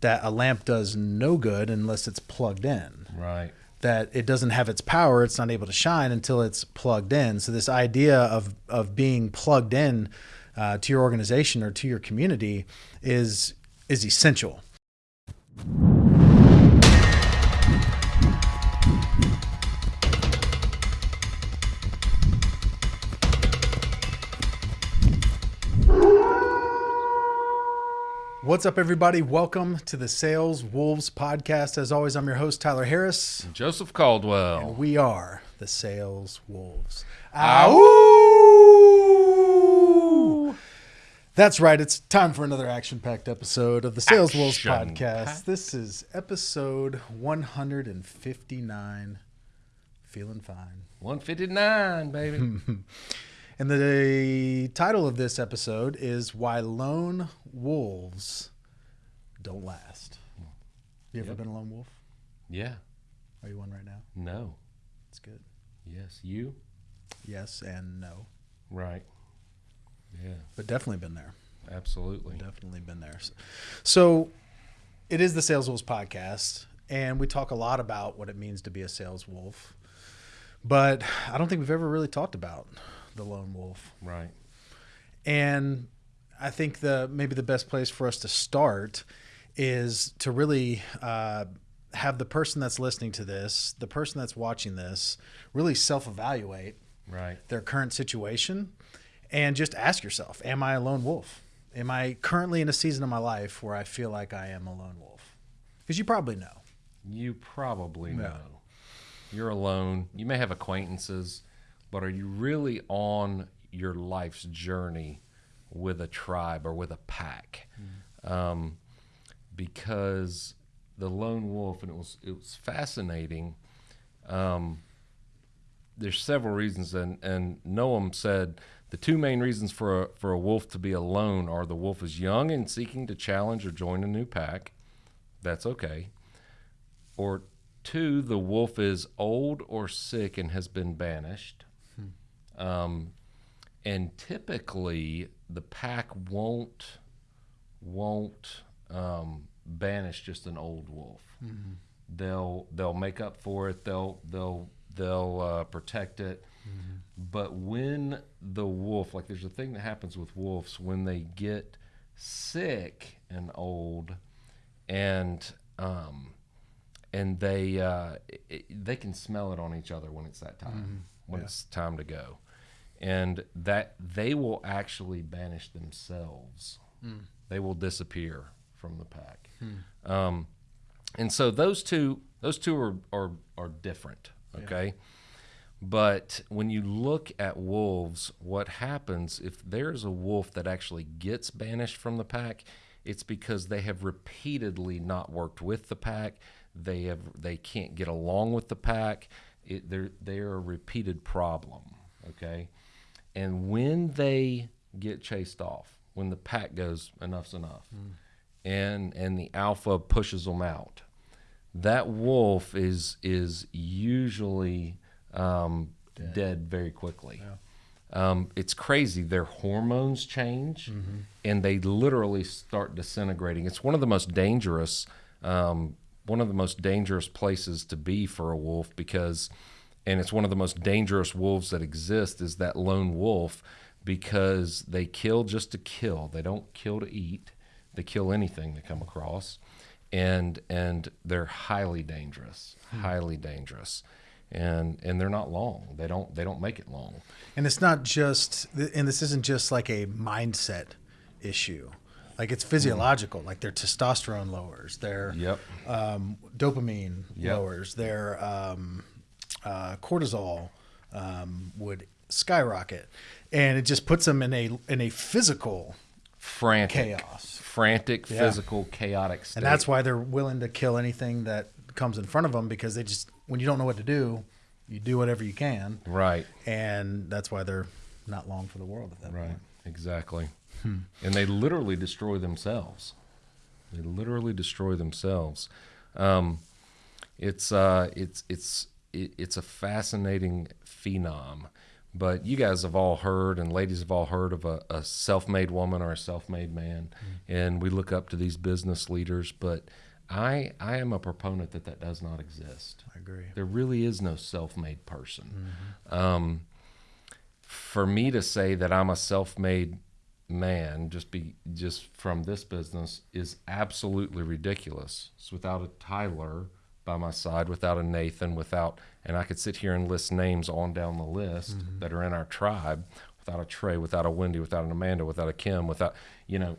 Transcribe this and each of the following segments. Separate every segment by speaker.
Speaker 1: that a lamp does no good unless it's plugged in.
Speaker 2: Right.
Speaker 1: That it doesn't have its power, it's not able to shine until it's plugged in. So this idea of of being plugged in uh, to your organization or to your community is is essential. What's up, everybody? Welcome to the Sales Wolves podcast. As always, I'm your host, Tyler Harris.
Speaker 2: Joseph Caldwell.
Speaker 1: And we are the Sales Wolves.
Speaker 2: Ow!
Speaker 1: That's right. It's time for another action packed episode of the Sales Wolves podcast. This is episode 159. Feeling fine.
Speaker 2: 159, baby.
Speaker 1: And the title of this episode is Why Lone Wolves Don't Last. You ever
Speaker 2: Yep.
Speaker 1: been a lone wolf?
Speaker 2: yeah.
Speaker 1: Are you one right now?
Speaker 2: No.
Speaker 1: It's good.
Speaker 2: Yes. You?
Speaker 1: Yes and no.
Speaker 2: Right. Yeah.
Speaker 1: But definitely been there.
Speaker 2: Absolutely.
Speaker 1: Definitely been there. So it is the Sales Wolves podcast, and we talk a lot about what it means to be a sales wolf. But I don't think we've ever really talked about the lone wolf.
Speaker 2: Right.
Speaker 1: And I think the maybe the best place for us to start is to really uh, have the person that's listening to this, the person that's watching this, really self-evaluate
Speaker 2: Right.
Speaker 1: their current situation and just ask yourself, am I a lone wolf? Am I currently in a season of my life where I feel like I am a lone wolf? Because you probably know.
Speaker 2: You probably
Speaker 1: Yeah.
Speaker 2: know. You're alone. You may have acquaintances, but are you really on your life's journey with a tribe or with a pack? Um, because the lone wolf, and it was it was fascinating. Um, there's several reasons, and and Noam said the two main reasons for a, for a wolf to be alone are the wolf is young and seeking to challenge or join a new pack. That's okay. Or two, the wolf is old or sick and has been banished. Um, and typically, the pack won't won't um, banish just an old wolf. They'll they'll make up for it. They'll they'll they'll uh, protect it. But when the wolf, like there's a thing that happens with wolves when they get sick and old, and um, and they uh, it, they can smell it on each other when it's that time when
Speaker 1: Yeah.
Speaker 2: it's time to go, and that they will actually banish themselves. They will disappear from the pack. Um, and so those two those two are are, are different. Okay. But when you look at wolves, what happens if there's a wolf that actually gets banished from the pack? It's because they have repeatedly not worked with the pack. They have they can't get along with the pack. It, they're they're a repeated problem. Okay, and when they get chased off, when the pack goes enough's enough, and and the alpha pushes them out, that wolf is is usually um, dead. very quickly. Um, it's crazy. Their hormones change, and they literally start disintegrating. It's one of the most dangerous, um, one of the most dangerous places to be for a wolf because, and it's one of the most dangerous wolves that exist is that lone wolf because they kill just to kill. They don't kill to eat. They kill anything they come across, and and they're highly dangerous, highly dangerous, and and they're not long. They don't they don't make it long.
Speaker 1: And it's not just, and this isn't just like a mindset issue. Like it's physiological. Like their testosterone lowers, their
Speaker 2: Yep.
Speaker 1: um, dopamine
Speaker 2: Yep.
Speaker 1: lowers, their um, uh, cortisol um, would skyrocket, and it just puts them in a in a physical
Speaker 2: Frantic,
Speaker 1: chaos.
Speaker 2: frantic,
Speaker 1: Yeah.
Speaker 2: physical, chaotic state.
Speaker 1: And that's why they're willing to kill anything that comes in front of them because they just, when you don't know what to do, you do whatever you can.
Speaker 2: right,
Speaker 1: And that's why they're not long for the world at that
Speaker 2: right,
Speaker 1: point.
Speaker 2: exactly. And they literally destroy themselves. They literally destroy themselves. Um, it's uh, it's it's it, it's a fascinating phenom. but you guys have all heard, and ladies have all heard of a, a self-made woman or a self-made man, and we look up to these business leaders. But I, I am a proponent that that does not exist.
Speaker 1: I agree.
Speaker 2: There really is no self-made person. Um, for me to say that I'm a self-made man just be just from this business is absolutely ridiculous. It's without a Tyler by my side, without a Nathan, without and I could sit here and list names on down the list that are in our tribe, without a Trey, without a Wendy, without an Amanda, without a Kim, without you know,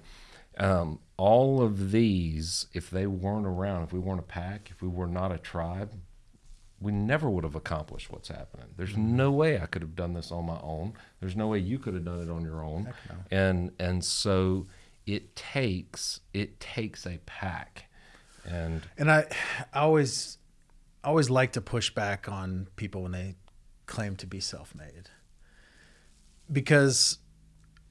Speaker 2: um, all of these, if they weren't around, if we weren't a pack, if we were not a tribe, we never would have accomplished what's happening. There's no way I could have done this on my own. There's no way you could have done it on your own. And and so it takes it takes a pack. And
Speaker 1: And I, I always, I always like to push back on people when they claim to be self-made, because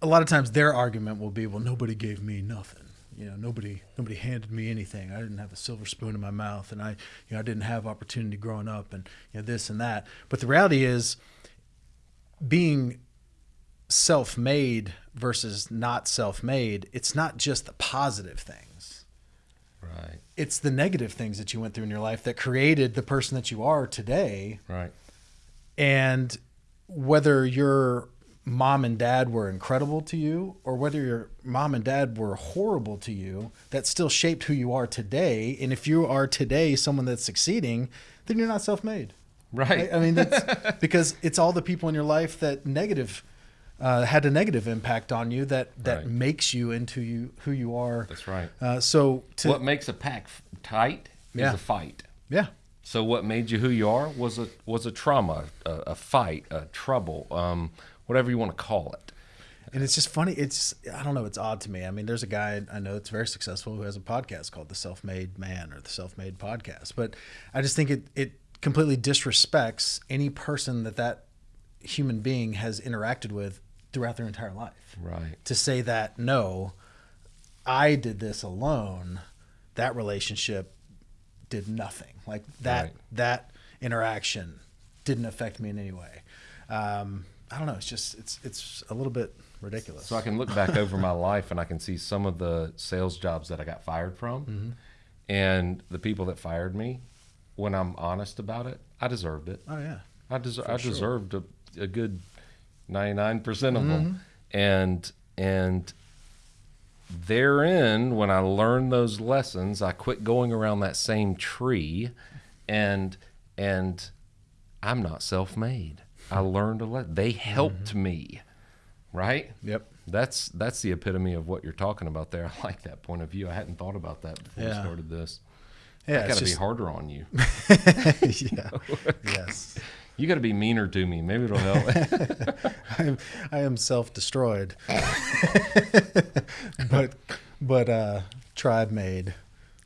Speaker 1: a lot of times their argument will be, "Well, nobody gave me nothing. You know, nobody, nobody handed me anything. I didn't have a silver spoon in my mouth, and I, you know, I didn't have opportunity growing up, and you know, this and that." But the reality is, being self-made versus not self-made, it's not just the positive things
Speaker 2: right,
Speaker 1: it's the negative things that you went through in your life that created the person that you are today.
Speaker 2: right,
Speaker 1: And whether your mom and dad were incredible to you or whether your mom and dad were horrible to you, that still shaped who you are today. And if you are today someone that's succeeding, then you're not self made.
Speaker 2: right.
Speaker 1: I, I mean, that's because it's all the people in your life that negative. Uh, had a negative impact on you that that
Speaker 2: Right.
Speaker 1: makes you into you who you are.
Speaker 2: That's right.
Speaker 1: Uh, so to
Speaker 2: what makes a pack f- tight
Speaker 1: Yeah.
Speaker 2: is a fight.
Speaker 1: yeah,
Speaker 2: So what made you who you are was a was a trauma, a, a fight, a trouble, um, whatever you want to call it.
Speaker 1: And it's just funny. It's I don't know. It's odd to me. I mean, there's a guy I know that's very successful who has a podcast called the Self Made Man or the Self Made Podcast. But I just think it it completely disrespects any person that that human being has interacted with throughout their entire life.
Speaker 2: Right.
Speaker 1: To say that no, I did this alone. That relationship did nothing. Like that
Speaker 2: Right.
Speaker 1: that interaction didn't affect me in any way. Um, I don't know. It's just it's it's a little bit ridiculous.
Speaker 2: So I can look back over my life and I can see some of the sales jobs that I got fired from,
Speaker 1: Mm-hmm.
Speaker 2: and the people that fired me. When I'm honest about it, I deserved it.
Speaker 1: Oh yeah.
Speaker 2: I deser- I
Speaker 1: sure.
Speaker 2: deserved a, a good ninety nine percent of
Speaker 1: Mm-hmm.
Speaker 2: them, and and therein, when I learned those lessons, I quit going around that same tree, and and I'm not self made. I learned a lot. They helped
Speaker 1: Mm-hmm.
Speaker 2: me, right?
Speaker 1: Yep.
Speaker 2: That's that's the epitome of what you're talking about there. I like that point of view. I hadn't thought about that before we started this.
Speaker 1: Yeah.
Speaker 2: I got
Speaker 1: It's
Speaker 2: to be harder on you.
Speaker 1: yeah. yes.
Speaker 2: You got to be meaner to me. Maybe it'll help.
Speaker 1: I'm, I am self-destroyed. but but uh, tribe made,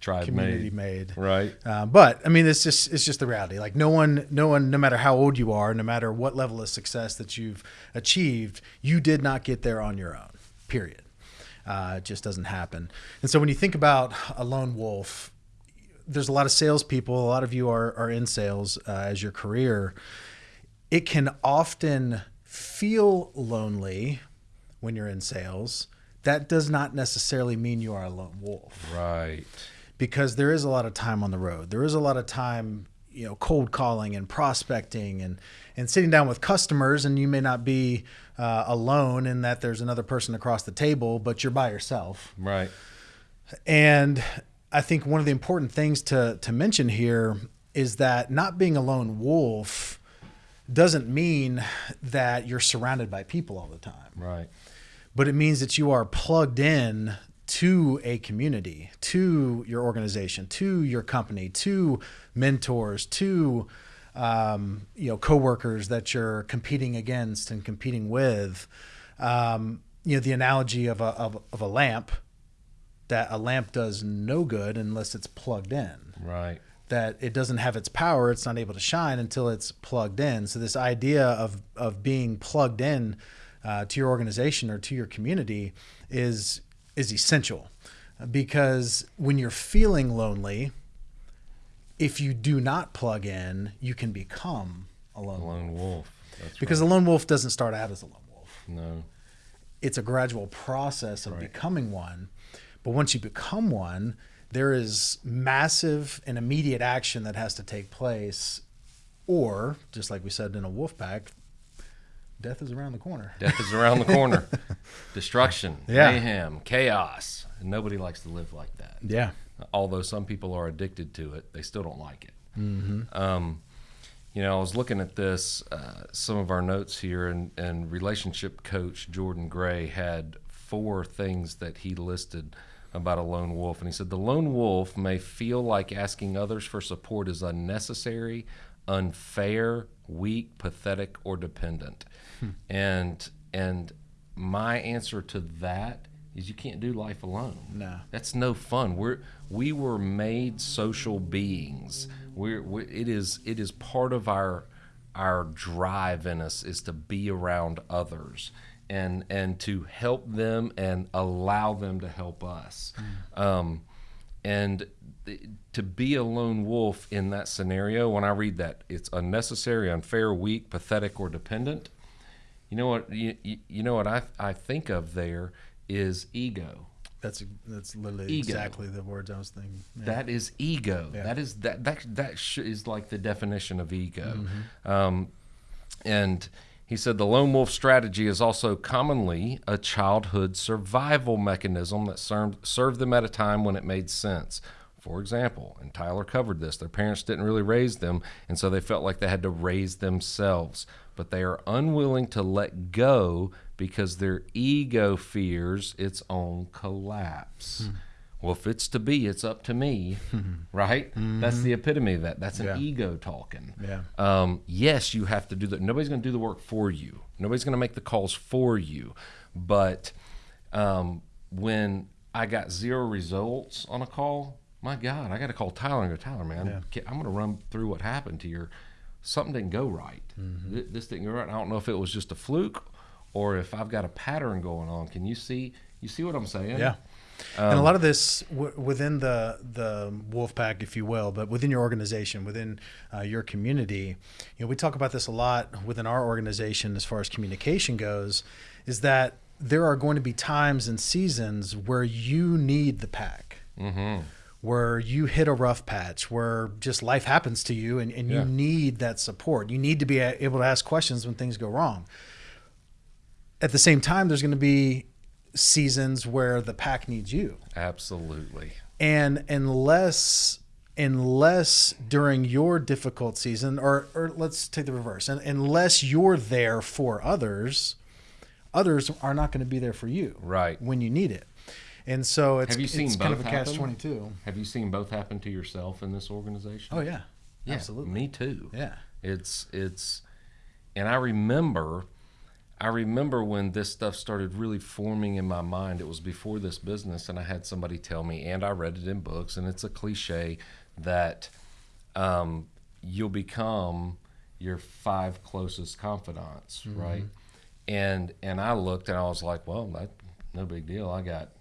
Speaker 2: Tribe
Speaker 1: community
Speaker 2: made.
Speaker 1: made.
Speaker 2: Right.
Speaker 1: Uh, but I mean, it's just it's just the reality. Like no one, no one, no matter how old you are, no matter what level of success that you've achieved, you did not get there on your own. Period. Uh, it just doesn't happen. And so when you think about a lone wolf, there's a lot of salespeople. A lot of you are are in sales uh, as your career. It can often feel lonely when you're in sales. That does not necessarily mean you are a lone wolf
Speaker 2: Right.
Speaker 1: because there is a lot of time on the road. There is a lot of time, you know, cold calling and prospecting and and sitting down with customers. And you may not be uh, alone in that there's another person across the table, but you're by yourself.
Speaker 2: Right.
Speaker 1: And I think one of the important things to to mention here is that not being a lone wolf doesn't mean that you're surrounded by people all the time
Speaker 2: Right.
Speaker 1: but it means that you are plugged in to a community, to your organization, to your company, to mentors, to um, you know coworkers that you're competing against and competing with. Um, you know the analogy of a of, of a lamp that a lamp does no good unless it's plugged in
Speaker 2: Right.
Speaker 1: that it doesn't have its power it's not able to shine until it's plugged in so this idea of of being plugged in uh, to your organization or to your community is is essential because when you're feeling lonely if you do not plug in you can become a
Speaker 2: Lone wolf.
Speaker 1: because a lone wolf doesn't start out as a lone wolf.
Speaker 2: No.
Speaker 1: It's a gradual process of becoming one. But once you become one, there is massive and immediate action that has to take place. Or, just like we said in a wolf pack, death is around the corner.
Speaker 2: Death is around the corner. Destruction,
Speaker 1: Yeah.
Speaker 2: mayhem, chaos. And nobody likes to live like that.
Speaker 1: Yeah.
Speaker 2: Although some people are addicted to it, they still don't like it. Um, you know, I was looking at this, uh, some of our notes here, and, and relationship coach Jordan Gray had four things that he listed about a lone wolf. And he said, The lone wolf may feel like asking others for support is unnecessary, unfair, weak, pathetic, or dependent. Hmm. And, and my answer to that is you can't do life alone.
Speaker 1: No.
Speaker 2: That's no fun. We're we were made social beings. We're, we it is it is part of our our drive in us is to be around others and and to help them and allow them to help us. Um, and th- to be a lone wolf in that scenario, when I read that, it's unnecessary, unfair, weak, pathetic, or dependent. You know what? You, you, you know what I I think of there is ego.
Speaker 1: That's that's literally
Speaker 2: Ego.
Speaker 1: exactly the words I was thinking. Yeah.
Speaker 2: That is ego.
Speaker 1: Yeah.
Speaker 2: That is that that that sh- is like the definition of ego.
Speaker 1: Mm-hmm.
Speaker 2: Um, and he said the lone wolf strategy is also commonly a childhood survival mechanism that served served them at a time when it made sense. For example, and Tyler covered this, their parents didn't really raise them, and so they felt like they had to raise themselves. But they are unwilling to let go because their ego fears its own collapse. Hmm. Well, if it's to be, it's up to me, right? That's the epitome of that. That's an
Speaker 1: Yeah.
Speaker 2: ego talking.
Speaker 1: Yeah.
Speaker 2: Um, yes, you have to do that. Nobody's going to do the work for you. Nobody's going to make the calls for you. But um, when I got zero results on a call, my God, I got to call Tyler and go, Tyler, man, ca- I'm going to run through what happened to your. Something didn't go right. Th- This didn't go right. I don't know if it was just a fluke or if I've got a pattern going on. Can you see? You see what I'm saying?
Speaker 1: Yeah. And a lot of this w- within the the wolf pack, if you will, but within your organization, within uh, your community, you know, we talk about this a lot within our organization as far as communication goes, is that there are going to be times and seasons where you need the pack. Where you hit a rough patch, where just life happens to you and, and you
Speaker 2: Yeah.
Speaker 1: need that support. You need to be able to ask questions when things go wrong at the same time, there's going to be seasons where the pack needs you,
Speaker 2: Absolutely.
Speaker 1: and unless unless during your difficult season, or or let's take the reverse, and unless you're there for others, others are not going to be there for you
Speaker 2: Right.
Speaker 1: when you need it. And so it's
Speaker 2: Have you seen
Speaker 1: it's kind of
Speaker 2: both
Speaker 1: a catch
Speaker 2: happen?
Speaker 1: twenty two.
Speaker 2: Have you seen both happen to yourself in this organization?
Speaker 1: Oh yeah,
Speaker 2: Yeah,
Speaker 1: absolutely.
Speaker 2: Me too.
Speaker 1: Yeah.
Speaker 2: It's it's and I remember I remember when this stuff started really forming in my mind. It was before this business and I had somebody tell me and I read it in books and it's a cliche that um, you'll become your five closest confidants, right? And and I looked and I was like, well, that no big deal. I got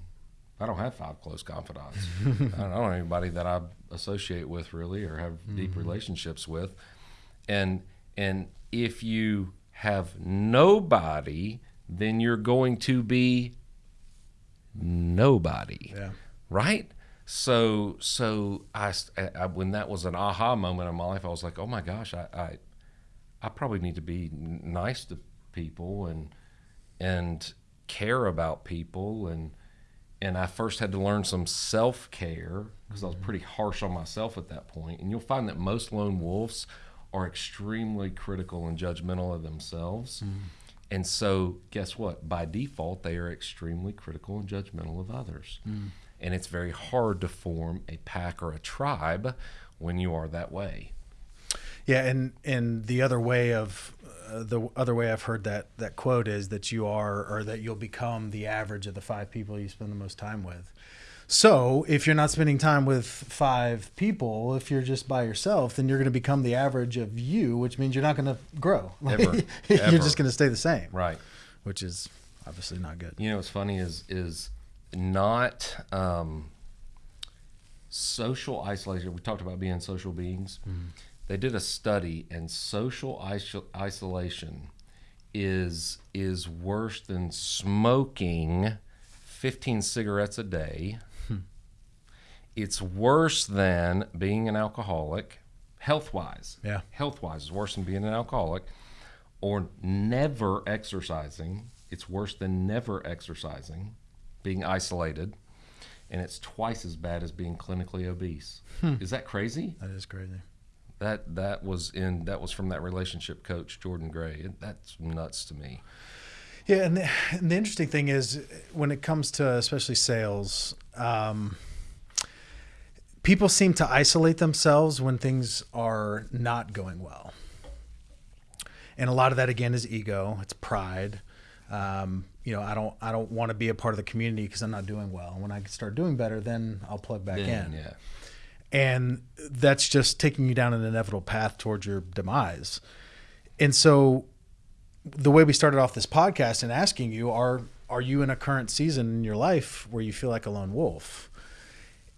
Speaker 2: I don't have five close confidants. I don't know anybody that I associate with really or have deep relationships with. And and if you have nobody, then you're going to be nobody.
Speaker 1: Yeah.
Speaker 2: right? So so I when that was an aha moment in my life i was like oh my gosh i i, I probably need to be nice to people and and care about people. And and i first had to learn some self-care because i was mm-hmm. pretty harsh on myself at that point. And you'll find that most lone wolves are extremely critical and judgmental of themselves and so, guess what? By default, they are extremely critical and judgmental of others. And it's very hard to form a pack or a tribe when you are that way.
Speaker 1: Yeah, and and the other way of uh, the other way I've heard that that quote is that you are or that you'll become the average of the five people you spend the most time with. So if you're not spending time with five people, if you're just by yourself, then you're going to become the average of you, which means you're not going to grow.
Speaker 2: Ever.
Speaker 1: you're
Speaker 2: Ever.
Speaker 1: just going to stay the same,
Speaker 2: Right.
Speaker 1: which is obviously not good.
Speaker 2: You know what's funny is is not um, social isolation. We talked about being social beings. they did a study, and social iso- isolation is is worse than smoking 15 cigarettes a day. It's worse than being an alcoholic, health wise.
Speaker 1: Yeah.
Speaker 2: Health wise is worse than being an alcoholic, or never exercising. It's worse than never exercising, being isolated, and it's twice as bad as being clinically obese. Is that crazy?
Speaker 1: That is crazy.
Speaker 2: That that was in that was from that relationship coach Jordan Gray. That's nuts to me.
Speaker 1: Yeah, and the, and the interesting thing is when it comes to especially sales, um, people seem to isolate themselves when things are not going well. And a lot of that again is ego, it's pride. Um, you know, I don't I don't want to be a part of the community because I'm not doing well. And when I start doing better, then I'll plug back
Speaker 2: Then,
Speaker 1: in.
Speaker 2: yeah.
Speaker 1: and that's just taking you down an inevitable path towards your demise. And so, the way we started off this podcast and asking you are are you in a current season in your life where you feel like a lone wolf?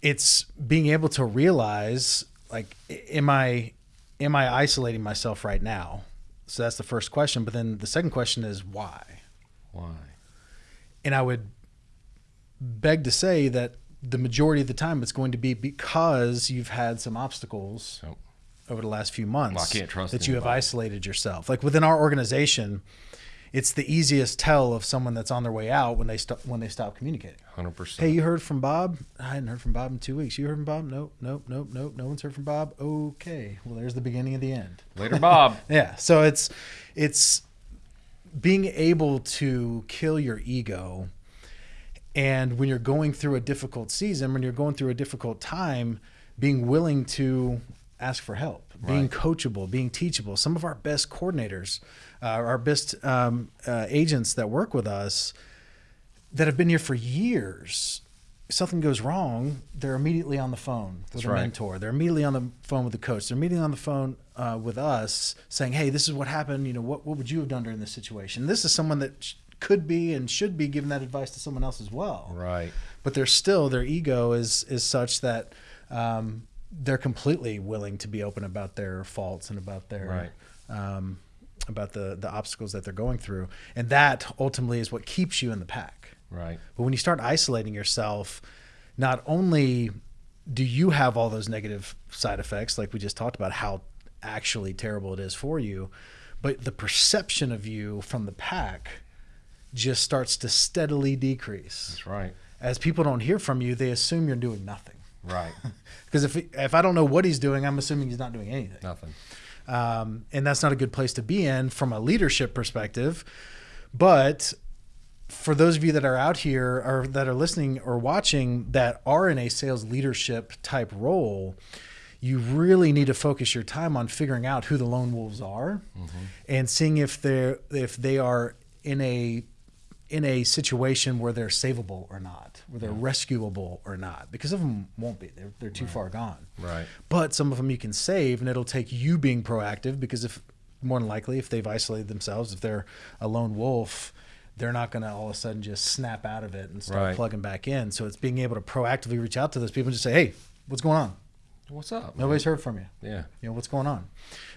Speaker 1: It's being able to realize like am I am I isolating myself right now? So that's the first question, but then the second question is why?
Speaker 2: Why?
Speaker 1: And I would beg to say that the majority of the time it's going to be because you've had some obstacles
Speaker 2: Yep.
Speaker 1: over the last few months
Speaker 2: Well, I can't trust
Speaker 1: that you have isolated yourself. Like within our organization, it's the easiest tell of someone that's on their way out when they stop when they stop communicating.
Speaker 2: Hundred percent.
Speaker 1: Hey, you heard from Bob? I hadn't heard from Bob in two weeks. You heard from Bob? Nope, nope, nope, nope. No one's heard from Bob. Okay, well, there's the beginning of the end.
Speaker 2: Later, Bob.
Speaker 1: Yeah. So it's it's being able to kill your ego and when you're going through a difficult season, when you're going through a difficult time, being willing to ask for help, being
Speaker 2: Right.
Speaker 1: coachable, being teachable. Some of our best coordinators, uh, our best um, uh, agents that work with us that have been here for years, if something goes wrong, they're immediately on the phone with
Speaker 2: That's
Speaker 1: a
Speaker 2: right.
Speaker 1: mentor. They're immediately on the phone with the coach. They're immediately on the phone uh, with us saying, "Hey, this is what happened. You know, what what would you have done during this situation?" This is someone that sh- could be and should be giving that advice to someone else as well.
Speaker 2: Right.
Speaker 1: But they're still their ego is is such that um, they're completely willing to be open about their faults and about their um, about the the obstacles that they're going through, and that ultimately is what keeps you in the pack.
Speaker 2: Right.
Speaker 1: But when you start isolating yourself, not only do you have all those negative side effects, like we just talked about, how actually terrible it is for you, but the perception of you from the pack just starts to steadily decrease.
Speaker 2: That's right.
Speaker 1: As people don't hear from you, they assume you're doing nothing.
Speaker 2: Right.
Speaker 1: Because if if I don't know what he's doing, I'm assuming he's not doing anything
Speaker 2: Nothing.
Speaker 1: um, and that's not a good place to be in from a leadership perspective. But for those of you that are out here or that are listening or watching that are in a sales leadership type role, you really need to focus your time on figuring out who the lone wolves are and seeing if they're if they are in a in a situation where they're savable or not, where they're rescuable or not, because some of them won't be. They're, they're too far gone
Speaker 2: Right.
Speaker 1: but some of them you can save and it'll take you being proactive because if more than likely if they've isolated themselves if they're a lone wolf they're not going to all of a sudden just snap out of it and start
Speaker 2: Right.
Speaker 1: plugging back in so it's being able to proactively reach out to those people and just say hey what's going on
Speaker 2: What's up? man?
Speaker 1: nobody's heard from you
Speaker 2: Yeah.
Speaker 1: you know what's going on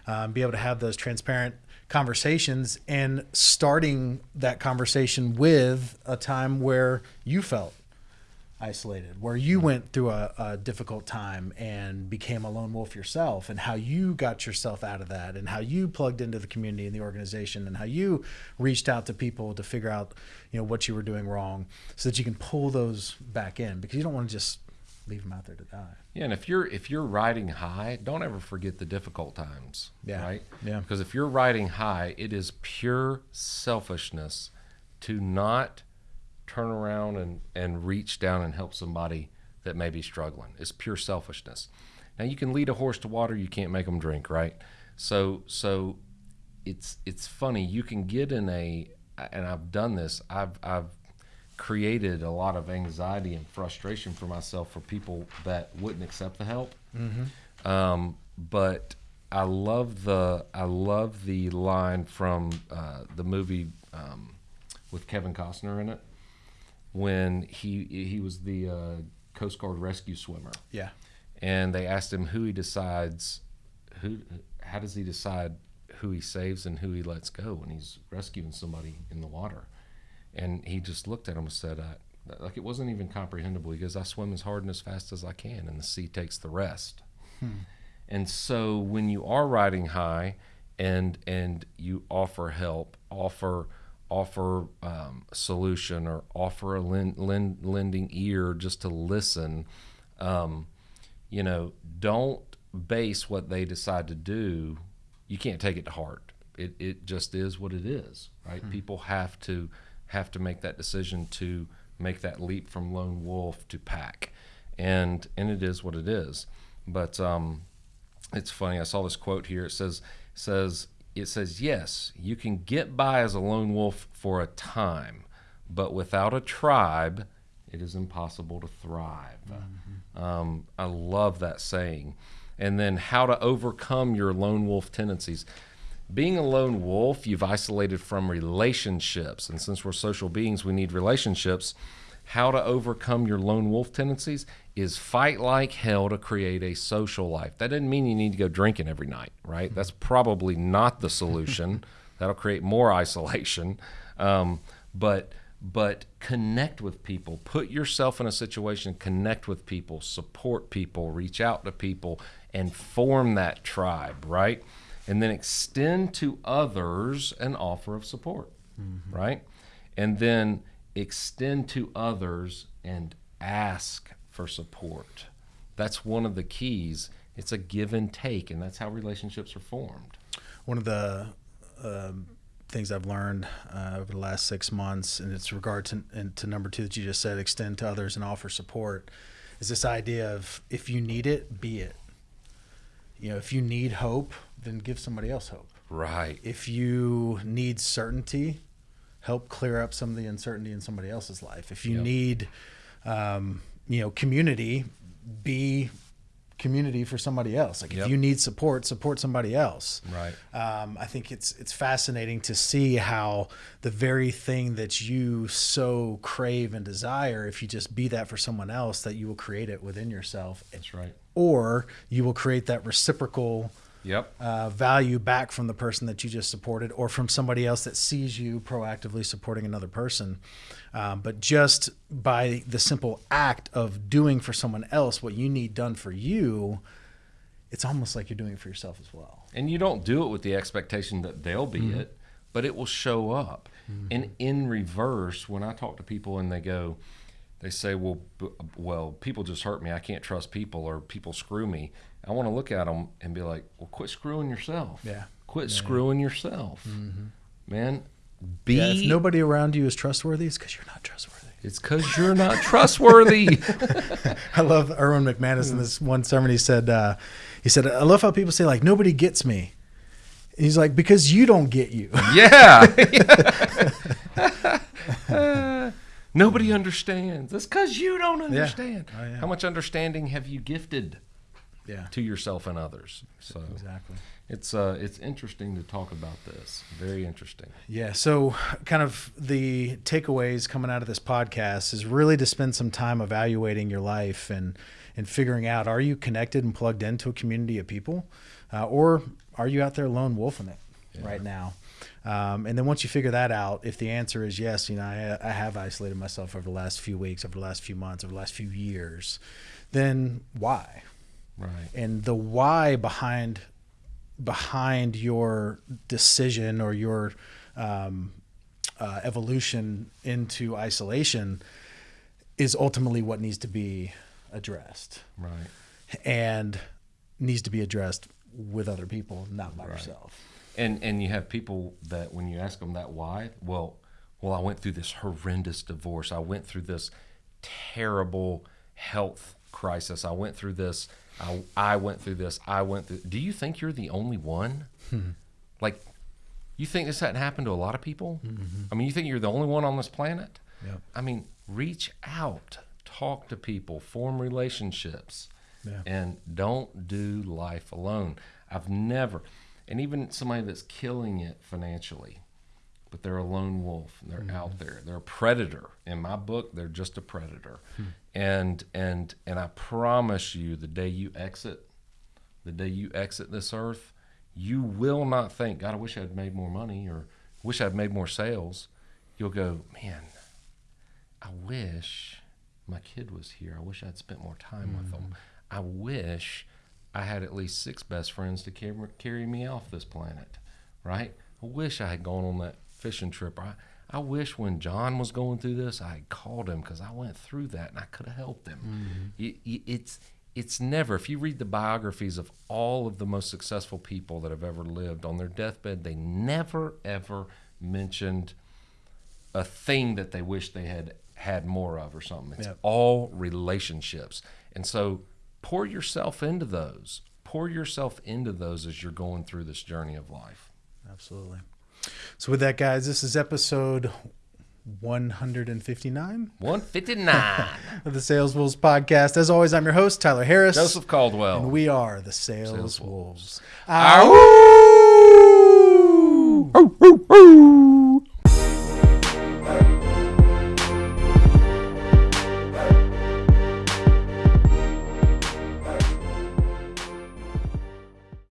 Speaker 1: um, be able to have those transparent conversations and starting that conversation with a time where you felt isolated where you mm-hmm. went through a, a difficult time and became a lone wolf yourself and how you got yourself out of that and how you plugged into the community and the organization and how you reached out to people to figure out you know what you were doing wrong so that you can pull those back in because you don't want to just leave them out there to die
Speaker 2: Yeah, and if you're if you're riding high, don't ever forget the difficult times.
Speaker 1: Yeah.
Speaker 2: Right.
Speaker 1: Yeah.
Speaker 2: Because if you're riding high, it is pure selfishness to not turn around and and reach down and help somebody that may be struggling. It's pure selfishness. Now you can lead a horse to water, you can't make them drink, right? So so it's it's funny. You can get in a and I've done this. I've I've created a lot of anxiety and frustration for myself for people that wouldn't accept the help. Um, but I love the I love the line from uh, the movie um, with Kevin Costner in it when he he was the uh, Coast Guard rescue swimmer
Speaker 1: yeah
Speaker 2: and they asked him who he decides who how does he decide who he saves and who he lets go when he's rescuing somebody in the water? And he just looked at him and said, I, like it wasn't even comprehensible. He goes, I swim as hard and as fast as I can, and the sea takes the rest. Hmm. And so when you are riding high and and you offer help, offer offer um, solution or offer a lend, lend, lending ear just to listen, um, you know, don't base what they decide to do. You can't take it to heart. It, it just is what it is, right? Hmm. People have to have to make that decision to make that leap from lone wolf to pack, and and it is what it is. But um, it's funny. I saw this quote here. It says says it says yes, you can get by as a lone wolf for a time, but without a tribe, it is impossible to thrive. Mm-hmm. Um, I love that saying. And then how to overcome your lone wolf tendencies being a lone wolf, you've isolated from relationships. And since we're social beings, we need relationships. How to overcome your lone wolf tendencies is fight like hell to create a social life. That doesn't mean you need to go drinking every night, right? That's probably not the solution. That'll create more isolation. Um, but but connect with people. Put yourself in a situation, connect with people, support people, reach out to people, and form that tribe, right? And then extend to others an offer of support, mm-hmm. right? And then extend to others and ask for support. That's one of the keys. It's a give and take, and that's how relationships are formed.
Speaker 1: One of the um, things I've learned uh, over the last six months, and it's regard to, and to number two that you just said, extend to others and offer support, is this idea of if you need it, be it. You know, if you need hope, then give somebody else hope.
Speaker 2: Right.
Speaker 1: If you need certainty, help clear up some of the uncertainty in somebody else's life. If you yep. need, um, you know, community, be community for somebody else. Like yep. if you need support, support somebody else.
Speaker 2: Right.
Speaker 1: Um, I think it's it's fascinating to see how the very thing that you so crave and desire, if you just be that for someone else, that you will create it within yourself.
Speaker 2: That's right.
Speaker 1: Or you will create that reciprocal
Speaker 2: yep.
Speaker 1: uh, value back from the person that you just supported or from somebody else that sees you proactively supporting another person. Um, but just by the simple act of doing for someone else what you need done for you, it's almost like you're doing it for yourself as well.
Speaker 2: And you don't do it with the expectation that they'll be mm-hmm. it, but it will show up. Mm-hmm. And in reverse, when I talk to people and they go, they say, "Well, b- well, people just hurt me. I can't trust people, or people screw me." I want to look at them and be like, well, quit screwing yourself.
Speaker 1: Yeah.
Speaker 2: Quit
Speaker 1: yeah,
Speaker 2: screwing yourself. Mm-hmm. Man, be.
Speaker 1: Yeah, if nobody around you is trustworthy, it's because you're not trustworthy.
Speaker 2: It's because you're not trustworthy.
Speaker 1: I love Erwin McManus in this one sermon. He said, uh, he said, I love how people say like, nobody gets me. he's like, because you don't get you.
Speaker 2: Yeah. uh, nobody understands. That's because you don't understand. Yeah. Oh, yeah. How much understanding have you gifted?
Speaker 1: Yeah.
Speaker 2: to yourself and others. So
Speaker 1: exactly,
Speaker 2: it's uh, it's interesting to talk about this. Very interesting.
Speaker 1: Yeah. So kind of the takeaways coming out of this podcast is really to spend some time evaluating your life and and figuring out are you connected and plugged into a community of people, uh, or are you out there lone wolfing it yeah. right now? Um, and then once you figure that out, if the answer is yes, you know, I, I, have isolated myself over the last few weeks, over the last few months, over the last few years, then why?
Speaker 2: Right.
Speaker 1: And the why behind behind your decision or your um, uh, evolution into isolation is ultimately what needs to be addressed.
Speaker 2: Right.
Speaker 1: And needs to be addressed with other people not by right. yourself.
Speaker 2: And and you have people that when you ask them that why well well i went through this horrendous divorce. I went through this terrible health crisis. I went through this I, I went through this. I went through. Do you think you're the only one? Hmm. Like, you think this hadn't happened to a lot of people? Mm-hmm. I mean, you think you're the only one on this planet?
Speaker 1: Yep.
Speaker 2: I mean, reach out, talk to people, form relationships, yeah. and don't do life alone. I've never, and even somebody that's killing it financially, but they're a lone wolf. and They're mm-hmm. out there. They're a predator. In my book, they're just a predator. Hmm. And and and I promise you, the day you exit the day you exit this earth, you will not think, God, I wish I'd made more money or wish I'd made more sales. You'll go, man, I wish my kid was here. I wish I'd spent more time with them. Mm-hmm. I wish I had at least six best friends to carry, carry me off this planet, right? I wish I had gone on that fishing trip. I, I wish when John was going through this, I had called him because I went through that and I could have helped him. Mm-hmm. It- it- it's it's never. If you read the biographies of all of the most successful people that have ever lived on their deathbed, they never ever mentioned a thing that they wish they had had more of or something. It's
Speaker 1: Yep.
Speaker 2: all relationships. And so pour yourself into those. Pour yourself into those as you're going through this journey of life.
Speaker 1: Absolutely. So with that, guys, this is episode 159
Speaker 2: 159.
Speaker 1: of the Sales Wolves podcast. As always, I'm your host Tyler Harris,
Speaker 2: Joseph Caldwell.
Speaker 1: and we are the Sales,
Speaker 2: Sales
Speaker 1: Wolves.
Speaker 2: Wolves.